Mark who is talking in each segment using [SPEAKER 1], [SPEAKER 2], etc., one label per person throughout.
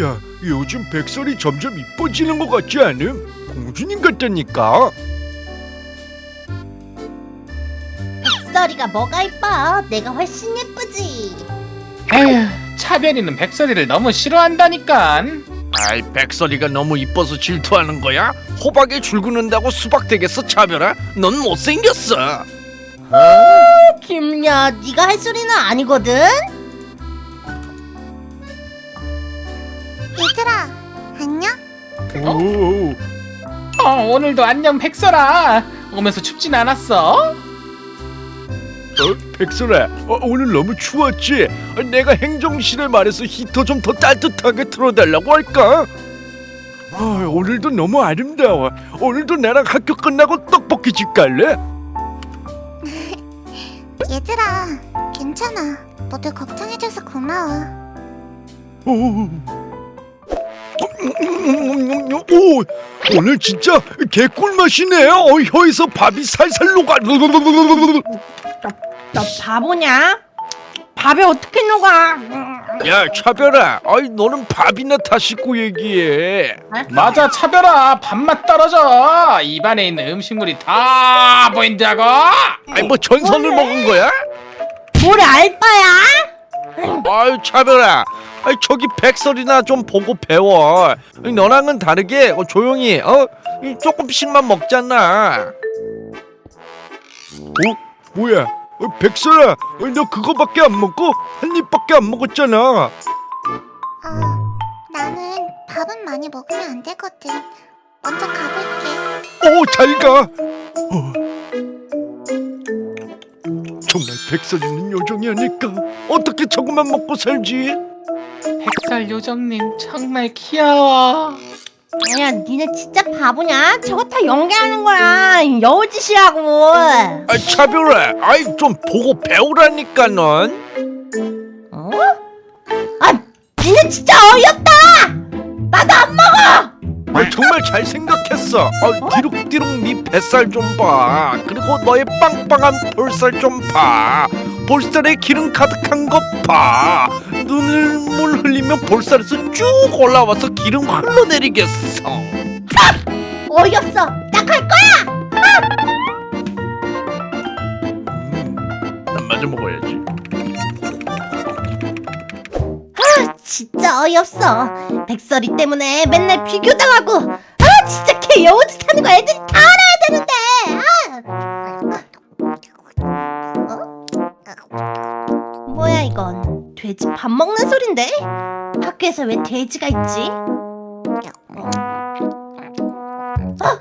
[SPEAKER 1] 야, 요즘 백설이 점점 이뻐지는 것 같지 않음? 공주님 같다니까.
[SPEAKER 2] 백설이가 뭐가 이뻐? 내가 훨씬 예쁘지.
[SPEAKER 3] 에휴 차별이는 백설이를 너무 싫어한다니깐
[SPEAKER 1] 아이, 백설이가 너무 이뻐서 질투하는 거야? 호박에 줄 긋는다고 수박 되겠어, 차별아? 넌 못생겼어.
[SPEAKER 2] 김야, 네가 할 소리는 아니거든. 얘들아, 안녕?
[SPEAKER 1] 오,
[SPEAKER 3] 어 오늘도 안녕 백설아 오면서 춥진 않았어?
[SPEAKER 1] 어, 백설아, 어, 오늘 너무 추웠지? 어, 내가 행정실에 말해서 히터 좀 더 따뜻하게 틀어달라고 할까? 아, 오늘도 너무 아름다워. 오늘도 나랑 학교 끝나고 떡볶이 집 갈래?
[SPEAKER 4] 얘들아, 괜찮아. 모두 걱정해줘서 고마워.
[SPEAKER 1] 오, 오, 오늘 진짜 개꿀 맛이네. 어, 혀에서 밥이 살살 녹아.
[SPEAKER 2] 너 바보냐? 밥에 어떻게 녹아?
[SPEAKER 1] 야, 차별아, 아이 너는 밥이나 다 씻고 얘기해.
[SPEAKER 3] 맞아 차별아 밥맛 떨어져 입안에 있는 음식물이 다 보인다고
[SPEAKER 1] 아이 뭐 전선을 먹은 거야?
[SPEAKER 2] 뭘 알바야?
[SPEAKER 1] 아유 차별아, 아이 저기 백설이나 좀 보고 배워. 너랑은 다르게 어, 조용히 어이 조금씩만 먹잖아. 어 뭐야? 어, 백설아, 어, 너 그거밖에 안 먹고 한 입밖에 안 먹었잖아.
[SPEAKER 4] 어, 나는 밥은 많이 먹으면 안 되거든. 먼저 가볼게.
[SPEAKER 1] 오, 잘 가. 어. 정말 백설이는 요정이 아닐까? 어떻게 저것만 먹고 살지?
[SPEAKER 3] 백설 요정님 정말 귀여워
[SPEAKER 2] 아니야, 니네 진짜 바보냐? 저거 다 연기하는 거야. 여우짓이라고.
[SPEAKER 1] 아, 차별아, 아이 좀 보고 배우라니까 넌.
[SPEAKER 2] 어? 아, 니네 진짜 어이없다. 나도 안 먹어.
[SPEAKER 1] 아, 정말 잘 생각했어. 아, 디룩디룩 네 뱃살 좀 봐. 그리고 너의 빵빵한 볼살 좀 봐. 볼살에 기름 가득한 것 봐. 흘리면 볼살에서 쭉 올라와서 기름 흘러내리겠어.
[SPEAKER 2] 어이없어. 나 갈 거야.
[SPEAKER 1] 음, 난 마저 먹어야지.
[SPEAKER 2] 진짜 어이없어. 백설이 때문에 맨날 비교당하고. 아, 진짜 걔 여우짓 하는 거 애들이 다 알아야 되는데. 아. 어? 뭐야 이건? 돼지 밥 먹는 소린데? 학교에서 왜 돼지가 있지? 어?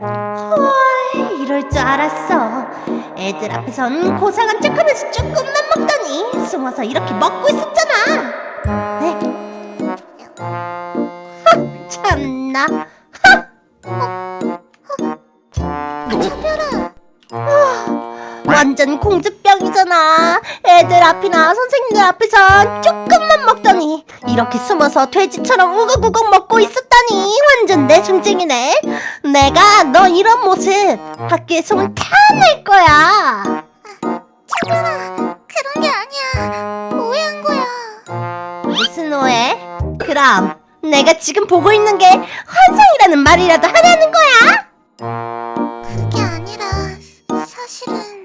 [SPEAKER 2] 헐, 이럴 줄 알았어. 애들 앞에선 고상한 척하면서 조금만 먹더니 숨어서 이렇게 먹고 있었잖아. 에? 하, 참나. 완전 공주병이잖아. 애들 앞이나 선생님들 앞에선 조금만 먹더니 이렇게 숨어서 돼지처럼 우걱우걱 먹고 있었다니 완전 내숭쟁이네. 내가 너 이런 모습 학교에 소문 다낼 거야.
[SPEAKER 4] 그런 게 아니야. 오해한 거야.
[SPEAKER 2] 무슨 오해? 그럼 내가 지금 보고 있는 게 환상이라는 말이라도 하냐는 거야?
[SPEAKER 4] 그게 아니라 사실은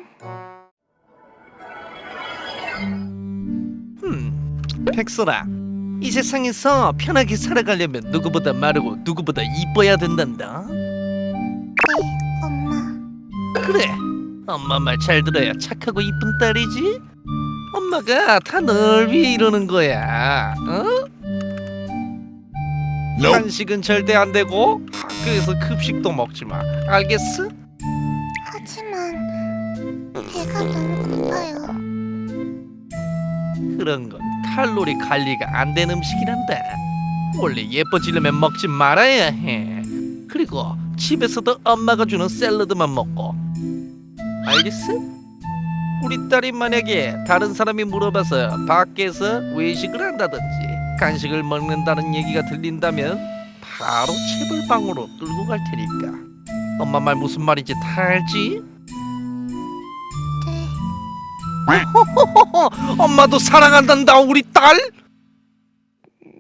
[SPEAKER 5] 음, 백설아. 이 세상에서 편하게 살아가려면 누구보다 마르고 누구보다 이뻐야 된단다.
[SPEAKER 4] 네, 엄마.
[SPEAKER 5] 그래. 엄마 말 잘 들어야 착하고 이쁜 딸이지. 엄마가 다 널 위해 이러는 거야. 어? 한식은 절대 안 되고 학교에서 급식도 먹지 마. 알겠어?
[SPEAKER 4] 하지만 배가 너무 고파요.
[SPEAKER 5] 그런 건 칼로리 관리가 안 된 음식이란다. 원래 예뻐지려면 먹지 말아야 해. 그리고 집에서도 엄마가 주는 샐러드만 먹고. 알겠어? 우리 딸이 만약에 다른 사람이 물어봐서 밖에서 외식을 한다든지 간식을 먹는다는 얘기가 들린다면 바로 체벌방으로 끌고 갈 테니까. 엄마 말 무슨 말인지 다 알지?
[SPEAKER 4] 네,
[SPEAKER 5] 엄마도 사랑한단다 우리 딸.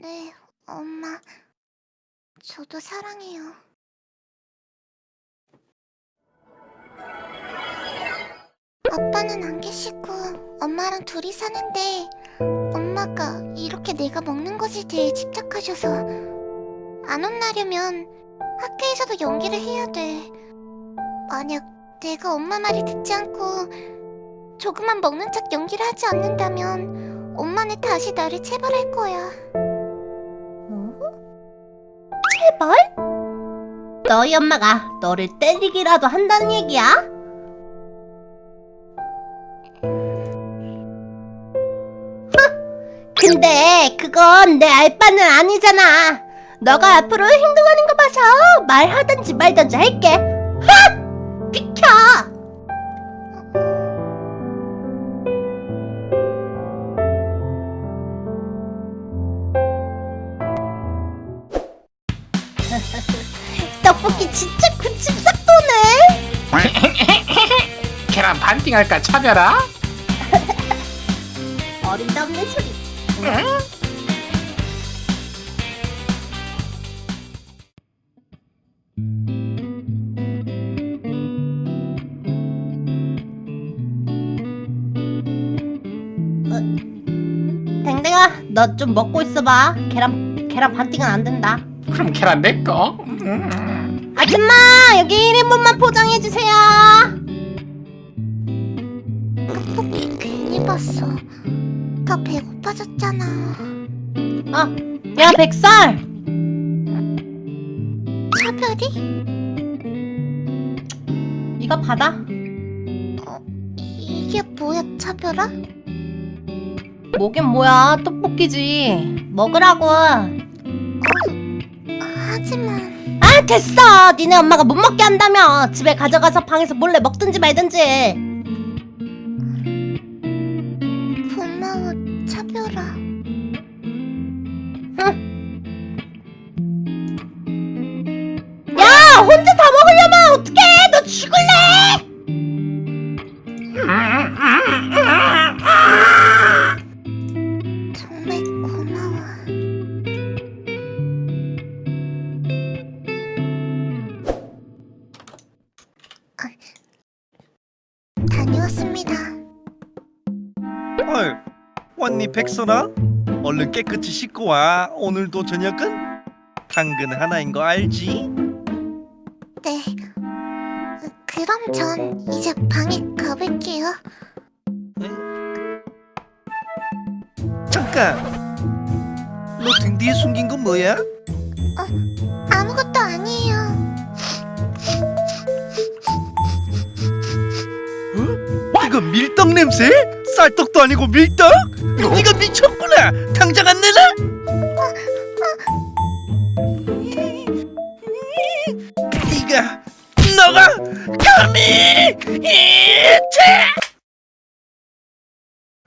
[SPEAKER 4] 네, 엄마. 저도 사랑해요. 아빠는 안 계시고 엄마랑 둘이 사는데 엄마가 이렇게 내가 먹는 것에 대해 집착하셔서 안 혼나려면 학교에서도 연기를 해야 돼. 만약 내가 엄마 말을 듣지 않고 조그만 먹는 척 연기를 하지 않는다면 엄마는 다시 나를 체벌할 거야.
[SPEAKER 2] 제발? 너희 엄마가 너를 때리기라도 한다는 얘기야? 흥, 근데 그건 내 알바는 아니잖아. 너가 앞으로 행동하는 거 봐서 말하든지 말든지 할게. 흥! 비켜! 떡볶이 진짜 군침 싹 도네.
[SPEAKER 3] 계란 반띵 할까 차별아?
[SPEAKER 2] 어림없는 소리. 어, 댕댕아, 너 좀 먹고 있어봐. 계란 계란 반띵은 안 된다.
[SPEAKER 3] 그럼 계란 내꺼? 음.
[SPEAKER 2] 아줌마, 여기 1인분만 포장해 주세요.
[SPEAKER 4] 떡볶이 괜히 봤어. 더 배고파졌잖아.
[SPEAKER 2] 어, 야 백설.
[SPEAKER 4] 차별이?
[SPEAKER 2] 이거 받아.
[SPEAKER 4] 이게 뭐야, 차별아?
[SPEAKER 2] 뭐긴 뭐야, 떡볶이지. 먹으라고.
[SPEAKER 4] 하지만
[SPEAKER 2] 아 됐어. 니네 엄마가 못 먹게 한다며 집에 가져가서 방에서 몰래 먹든지 말든지.
[SPEAKER 4] 고마워, 차별아.
[SPEAKER 2] 야 혼자 다 먹으려면 어떡해? 너 죽을래
[SPEAKER 1] 백선아? 얼른 깨끗이 씻고 와. 오늘도 저녁은 당근 하나인 거 알지?
[SPEAKER 4] 네. 어, 그럼 전 이제 방에 가볼게요.
[SPEAKER 1] 잠깐. 너 등 뒤에 숨긴 건 뭐야?
[SPEAKER 4] 아무것도 아니에요.
[SPEAKER 1] 이거 밀떡 냄새? 쌀떡도 아니고 밀떡? 네가 미쳤구나. 당장 안 내놔? 네가 너가 감히 이채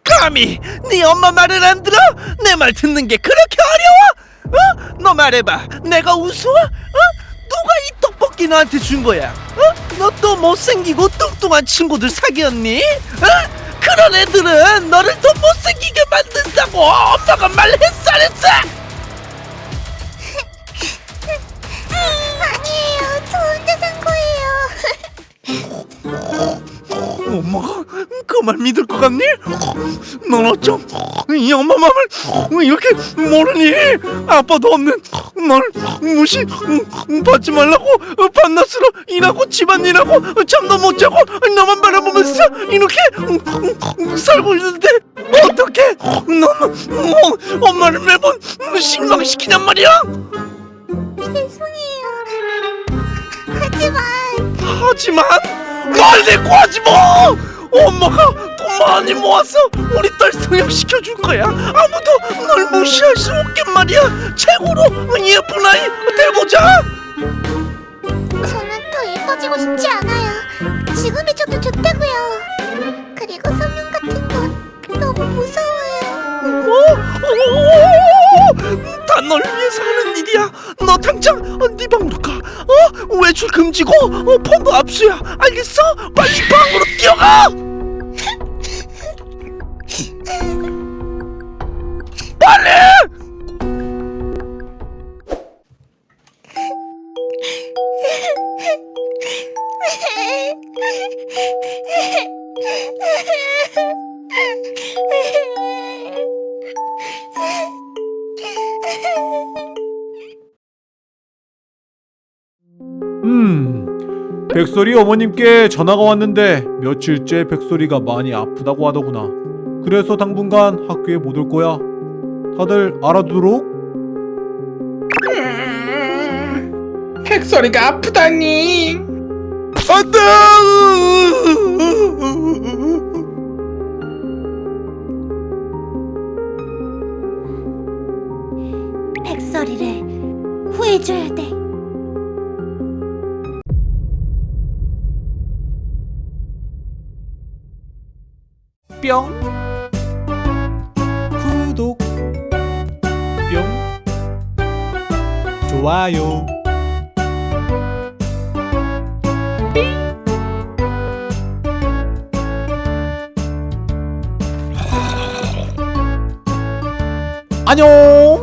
[SPEAKER 1] 감히 네 엄마 말을 안 들어? 내 말 듣는 게 그렇게 어려워? 어? 너 말해봐. 내가 우스워? 어? 누가 이 떡볶이 너한테 준 거야? 어? 너 또 못생기고 뚱뚱한 친구들 사귀었니? 어? 그런 애들은 너를 더 못생기게 만든다고 엄마가 말했어 안 했어?
[SPEAKER 4] 아니에요. 저 혼자 산 거예요.
[SPEAKER 1] 엄마가 그 말 믿을 것 같니? 넌 어쩜 이 엄마 마음을 이렇게 모르니? 아빠도 없는 널 무시 받지 말라고 반나스로 일하고 집안일하고 잠도 못 자고 너만 바라보면서 이렇게 살고 있는데 어떻게 넌 엄마를 매번 실망시키냔 말이야?
[SPEAKER 4] 죄송해요. 하지만
[SPEAKER 1] 하지만 말 대꾸 하지 뭐 엄마가 돈 많이 모아서 우리 딸 성형시켜 줄 거야 아무도 널 무시할 수 없게 말이야 최고로 예쁜 아이 돼보자
[SPEAKER 4] 저는 더 예뻐지고 싶지 않아요. 지금이 저도 좋다고요. 그리고 성형 같은 건 너무 무서워요.
[SPEAKER 1] 어? 다널 위해서 하는 일이야 너 당장 어, 네 방으로 가 어? 외출 금지고 어, 폰도 압수야 알겠어? 빨리 방으로 뛰어가 빨리!
[SPEAKER 6] 음... 백설이 어머님께 전화가 왔는데 며칠째 백설이가 많이 아프다고 하더구나 그래서 당분간 학교에 못 올 거야 다들 알아두도록.
[SPEAKER 3] 백설이가 아프다니.
[SPEAKER 1] 안돼
[SPEAKER 2] 백설이를 구해줘야 돼.
[SPEAKER 6] 뿅. 좋아요. 안녕.